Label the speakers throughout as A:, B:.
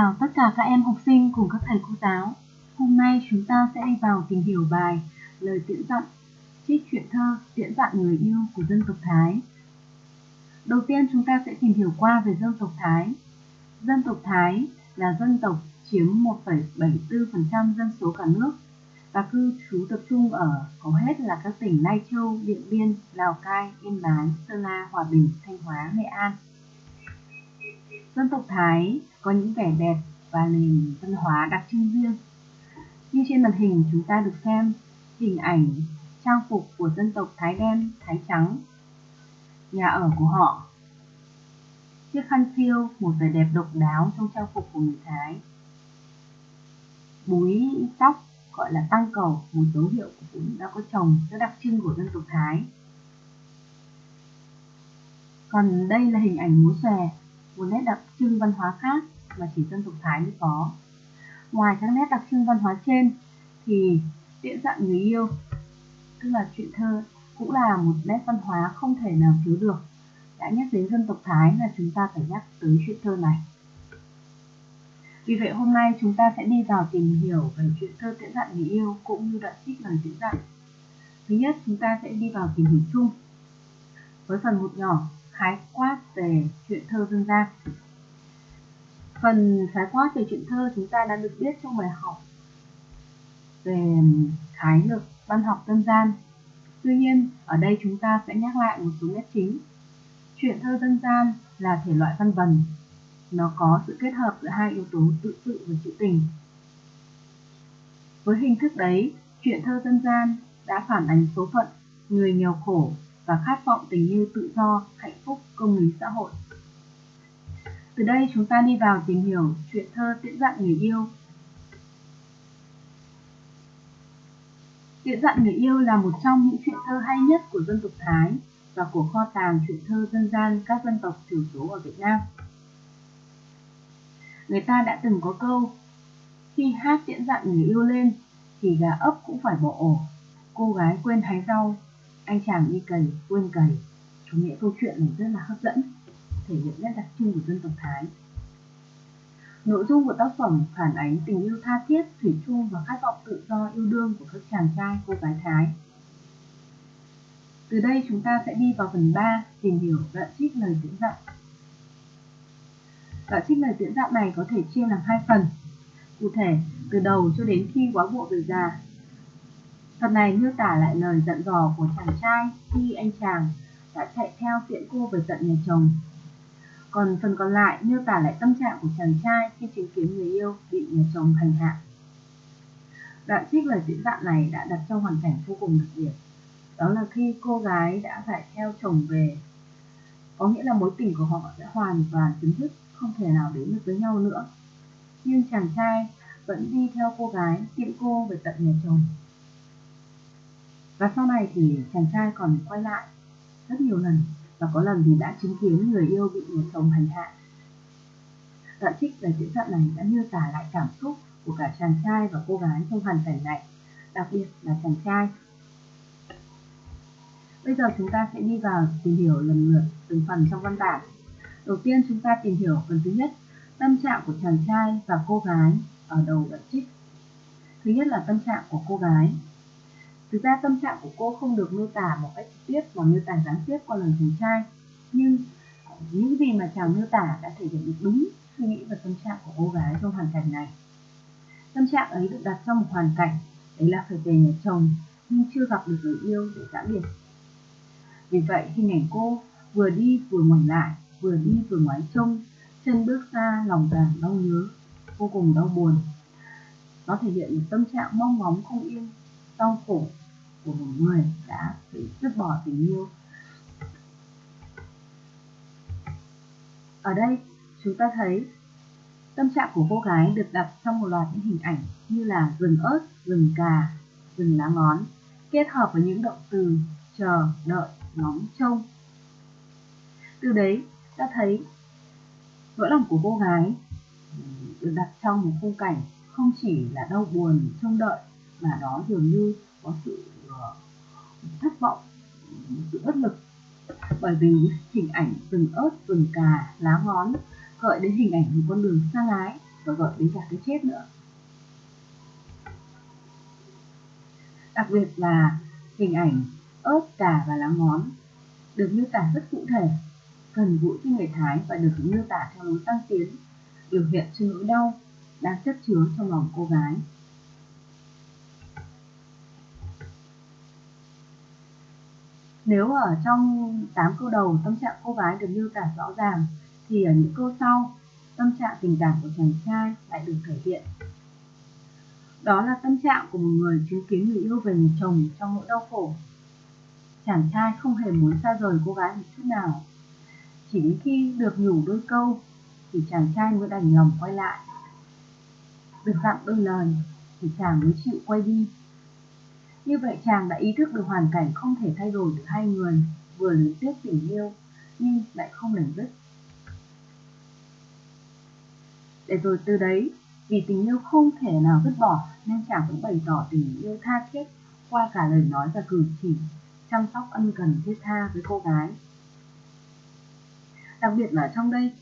A: chào tất cả các em học sinh cùng các thầy cô giáo. Hôm nay chúng ta sẽ đi vào tìm hiểu bài Lời tiễn dặn, trích truyện thơ tiễn dặn người yêu của dân tộc Thái. Đầu tiên chúng ta sẽ tìm hiểu qua về dân tộc Thái. Dân tộc Thái là dân tộc chiếm 1,74% dân số cả nước và cư trú tập trung ở hầu hết là các tỉnh Lai Châu, Điện Biên, Lào Cai, Yên Bái, Sơn La, Hòa Bình, Thanh Hóa, Nghệ An. Dân tộc Thái có những vẻ đẹp và nền văn hóa đặc trưng riêng. Như trên màn hình chúng ta được xem hình ảnh trang phục của dân tộc Thái đen, Thái trắng, nhà ở của họ. Chiếc khăn phiêu, một vẻ đẹp độc đáo trong trang phục của người Thái. Búi tóc gọi là tăng cầu, một dấu hiệu của phụ nữ đã có chồng rất đặc trưng của dân tộc Thái. Còn đây là hình ảnh múa xòe, một nét đặc trưng văn hóa khác mà chỉ dân tộc Thái mới có. Ngoài các nét đặc trưng văn hóa trên thì tiễn dặn người yêu, tức là chuyện thơ, cũng là một nét văn hóa không thể nào thiếu được. Đã nhắc đến dân tộc Thái là chúng ta phải nhắc tới chuyện thơ này. Vì vậy hôm nay chúng ta sẽ đi vào tìm hiểu về chuyện thơ tiễn dặn người yêu cũng như đoạn trích lời tiễn dặn. Thứ nhất chúng ta sẽ đi vào tìm hiểu chung với phần một nhỏ khái quát về chuyện thơ dân gian. Phần khái quát về chuyện thơ chúng ta đã được biết trong bài học về khái lược văn học dân gian. Tuy nhiên, ở đây chúng ta sẽ nhắc lại một số nét chính. Chuyện thơ dân gian là thể loại văn vần. Nó có sự kết hợp giữa hai yếu tố tự sự và trữ tình. Với hình thức đấy, chuyện thơ dân gian đã phản ánh số phận người nghèo khổ và khát vọng tình yêu tự do, hạnh phúc, công lý xã hội. Từ đây chúng ta đi vào tìm hiểu chuyện thơ tiễn dặn người yêu. Tiễn dặn người yêu là một trong những chuyện thơ hay nhất của dân tộc Thái và của kho tàng chuyện thơ dân gian các dân tộc thiểu số ở Việt Nam. Người ta đã từng có câu Khi hát tiễn dặn người yêu lên thì gà ấp cũng phải bỏ ổ, cô gái quên hái rau, anh chàng đi cày quên cày. Chủ nghĩa câu chuyện này rất là hấp dẫn thể hiện nét đặc trưng của dân tộc Thái. Nội dung của tác phẩm phản ánh tình yêu tha thiết, thủy chung và khát vọng tự do yêu đương của các chàng trai, cô gái Thái. Từ đây chúng ta sẽ đi vào phần 3 tìm hiểu đoạn trích lời diễn dặn. Đoạn trích lời diễn dặn này có thể chia làm hai phần. Cụ thể, từ đầu cho đến khi quá bộ về già. Phần này miêu tả lại lời dặn dò của chàng trai khi anh chàng đã chạy theo tiễn cô về tận nhà chồng còn phần còn lại miêu tả lại tâm trạng của chàng trai khi chứng kiến người yêu bị nhà chồng hành hạ. Đoạn trích lời diễn dạng này đã đặt trong hoàn cảnh vô cùng đặc biệt. Đó là khi cô gái đã phải theo chồng về, có nghĩa là mối tình của họ sẽ hoàn toàn chấm dứt, không thể nào đến được với nhau nữa. Nhưng chàng trai vẫn đi theo cô gái, tiễn cô về tận nhà chồng. Và sau này thì chàng trai còn quay lại rất nhiều lần và có lần thì đã chứng kiến người yêu bị người chồng hành hạ. Đoạn trích về diễn đoạn này đã miêu tả lại cảm xúc của cả chàng trai và cô gái trong hoàn cảnh này, đặc biệt là chàng trai. Bây giờ chúng ta sẽ đi vào tìm hiểu lần lượt từng phần trong văn bản. Đầu tiên chúng ta tìm hiểu phần thứ nhất, tâm trạng của chàng trai và cô gái ở đầu đoạn trích. Thứ nhất là tâm trạng của cô gái. Thực ra tâm trạng của cô không được miêu tả một cách trực tiếp mà miêu tả gián tiếp qua lời chàng trai. Nhưng ờ, những gì mà chàng miêu tả đã thể hiện được đúng suy nghĩ và tâm trạng của cô gái trong hoàn cảnh này. Tâm trạng ấy được đặt trong một hoàn cảnh, đấy là phải về nhà chồng nhưng chưa gặp được người yêu để giã biệt. Vì vậy hình ảnh cô vừa đi vừa ngoảnh lại, vừa đi vừa ngoái trông, chân bước xa lòng càng đau nhớ, vô cùng đau buồn. Nó thể hiện một tâm trạng mong ngóng không yên, đau khổ của một người đã bị dứt bỏ tình yêu. Ở đây chúng ta thấy tâm trạng của cô gái được đặt trong một loạt những hình ảnh như là rừng ớt, rừng cà, rừng lá ngón, kết hợp với những động từ chờ, đợi, ngóng, trông. Từ đấy ta thấy nỗi lòng của cô gái được đặt trong một khung cảnh không chỉ là đau buồn, trông đợi mà đó dường như có sự thất vọng sự bất lực bởi vì hình ảnh rừng ớt rừng cà lá ngón gợi đến hình ảnh một con đường xa lái và gợi đến cả cái chết nữa. Đặc biệt là hình ảnh ớt, cà và lá ngón được miêu tả rất cụ thể, gần gũi với người Thái và được miêu tả theo lối tăng tiến, biểu hiện cho nỗi đau đang chất chứa trong lòng cô gái. Nếu ở trong 8 câu đầu tâm trạng cô gái được miêu tả rõ ràng, thì ở những câu sau, tâm trạng tình cảm của chàng trai lại được thể hiện. Đó là tâm trạng của một người chứng kiến người yêu về người chồng trong nỗi đau khổ. Chàng trai không hề muốn xa rời cô gái một chút nào. Chỉ đến khi được nhủ đôi câu, thì chàng trai mới đành lòng quay lại. Được dặn đôi lời, thì chàng mới chịu quay đi như vậy chàng đã ý thức được hoàn cảnh không thể thay đổi được hai người, vừa luyến tiếc tình yêu, nhưng lại không lành dứt. Để rồi từ đấy, vì tình yêu không thể nào vứt bỏ, nên chàng cũng bày tỏ tình yêu tha thiết qua cả lời nói và cử chỉ, chăm sóc ân cần thiết tha với cô gái. Đặc biệt là trong đây,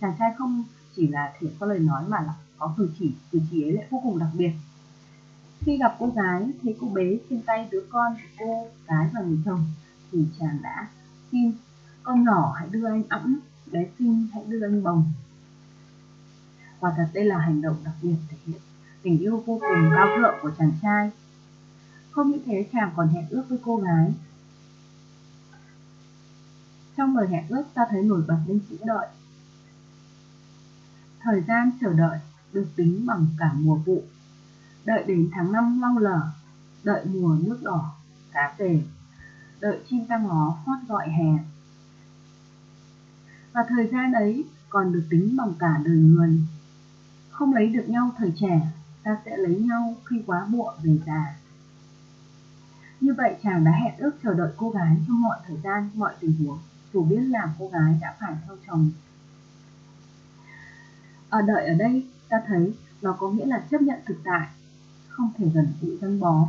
A: chàng trai không chỉ là thể có lời nói mà là có cử chỉ, cử chỉ ấy lại vô cùng đặc biệt khi gặp cô gái, thấy cô bé trên tay đứa con của cô gái và người chồng, thì chàng đã xin con nhỏ hãy đưa anh ẵm, bé xinh hãy đưa anh bồng. Quả thật đây là hành động đặc biệt thể hiện tình yêu vô cùng cao thượng của chàng trai. Không những thế chàng còn hẹn ước với cô gái. Trong lời hẹn ước ta thấy nổi bật lên chữ đợi. Thời gian chờ đợi được tính bằng cả mùa vụ đợi đến tháng năm lau lở, đợi mùa nước đỏ, cá về, đợi chim ra ngó hót gọi hè. Và thời gian ấy còn được tính bằng cả đời người. Không lấy được nhau thời trẻ, ta sẽ lấy nhau khi quá muộn về già. Như vậy chàng đã hẹn ước chờ đợi cô gái trong mọi thời gian, mọi tình huống, dù biết là cô gái đã phải theo chồng. Ở đợi ở đây, ta thấy nó có nghĩa là chấp nhận thực tại, không thể gần gũi gắn bó,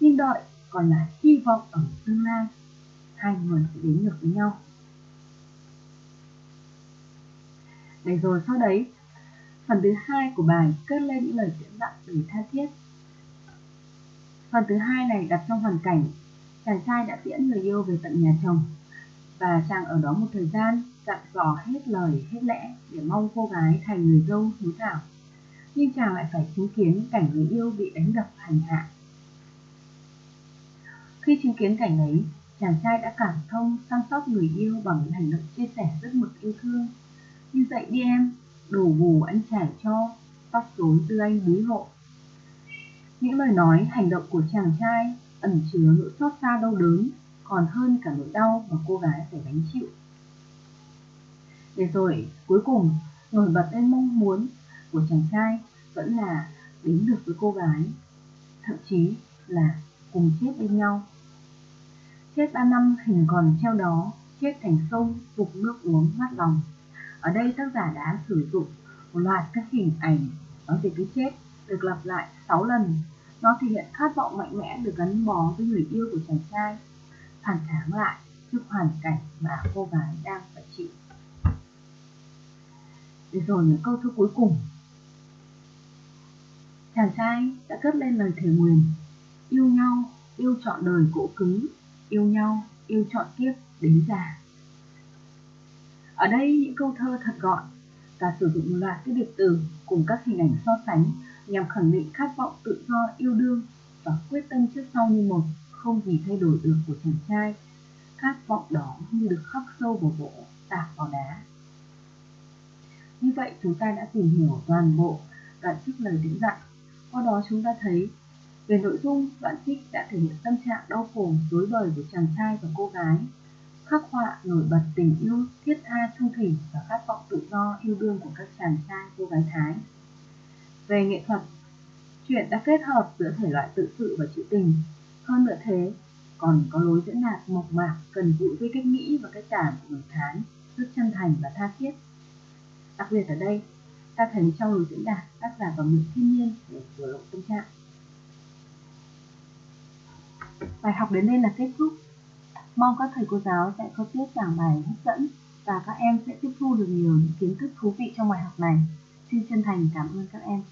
A: nhưng đợi còn là hy vọng ở tương lai, hai người sẽ đến được với nhau. Để rồi sau đấy, phần thứ hai của bài cất lên những lời diễn dặn đầy tha thiết. Phần thứ hai này đặt trong hoàn cảnh, chàng trai đã tiễn người yêu về tận nhà chồng, và chàng ở đó một thời gian, dặn dò hết lời, hết lẽ, để mong cô gái thành người dâu hiếu thảo nhưng chàng lại phải chứng kiến cảnh người yêu bị đánh đập hành hạ. Khi chứng kiến cảnh ấy, chàng trai đã cảm thông săn sóc người yêu bằng những hành động chia sẻ rất mực yêu thương. Như dậy đi em, đồ bù anh trải cho, tóc rối tư anh búi hộ. Những lời nói, hành động của chàng trai ẩn chứa nỗi xót xa đau đớn, còn hơn cả nỗi đau mà cô gái phải gánh chịu. Để rồi, cuối cùng, nổi bật lên mong muốn của chàng trai vẫn là đến được với cô gái, thậm chí là cùng chết bên nhau. Chết ba năm hình còn treo đó, chết thành sông phục nước uống mát lòng. Ở đây tác giả đã sử dụng một loạt các hình ảnh nói về cái chết được lặp lại 6 lần. Nó thể hiện khát vọng mạnh mẽ được gắn bó với người yêu của chàng trai, phản kháng lại trước hoàn cảnh mà cô gái đang phải chịu. Để rồi những câu thơ cuối cùng. Chàng trai đã cất lên lời thề nguyền. Yêu nhau, yêu trọn đời cỗ cứng. Yêu nhau, yêu trọn kiếp đến già. Ở đây những câu thơ thật gọn Và sử dụng loạt cái điệp từ cùng các hình ảnh so sánh Nhằm khẳng định khát vọng tự do yêu đương Và quyết tâm trước sau như một Không gì thay đổi được của chàng trai. Khát vọng đó như được khắc sâu vào gỗ, tạc vào đá. Như vậy chúng ta đã tìm hiểu toàn bộ đoạn trích lời diễn dặn qua đó chúng ta thấy về nội dung đoạn trích đã thể hiện tâm trạng đau khổ dối bời của chàng trai và cô gái khắc họa nổi bật tình yêu thiết tha trung thủy và khát vọng tự do yêu đương của các chàng trai cô gái Thái. Về nghệ thuật, chuyện đã kết hợp giữa thể loại tự sự và trữ tình. Hơn nữa thế, còn có lối diễn đạt mộc mạc, cần gũi với cách nghĩ và cách cảm của người Thái, rất chân thành và tha thiết. Đặc biệt ở đây, ta thần trong diễn đạt tác giả và mượn thiên nhiên để biểu lộ tâm trạng. Bài học đến đây là kết thúc. Mong các thầy cô giáo sẽ có tiết giảng bài hấp dẫn và các em sẽ tiếp thu được nhiều những kiến thức thú vị trong bài học này. Xin chân thành cảm ơn các em.